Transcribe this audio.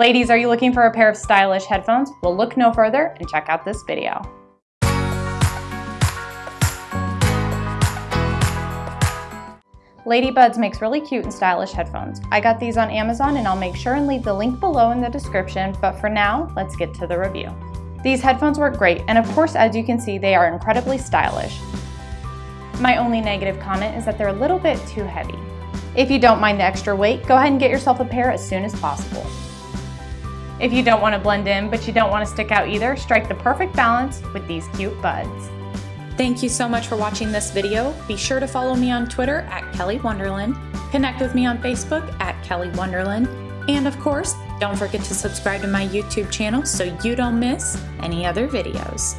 Ladies, are you looking for a pair of stylish headphones? Well, look no further and check out this video. Ladybuds makes really cute and stylish headphones. I got these on Amazon and I'll make sure and leave the link below in the description, but for now, let's get to the review. These headphones work great, and of course, as you can see, they are incredibly stylish. My only negative comment is that they're a little bit too heavy. If you don't mind the extra weight, go ahead and get yourself a pair as soon as possible. If you don't want to blend in, but you don't want to stick out either, strike the perfect balance with these cute buds. Thank you so much for watching this video. Be sure to follow me on Twitter at Kelly Wonderland, connect with me on Facebook at Kelly Wonderland, and of course, don't forget to subscribe to my YouTube channel so you don't miss any other videos.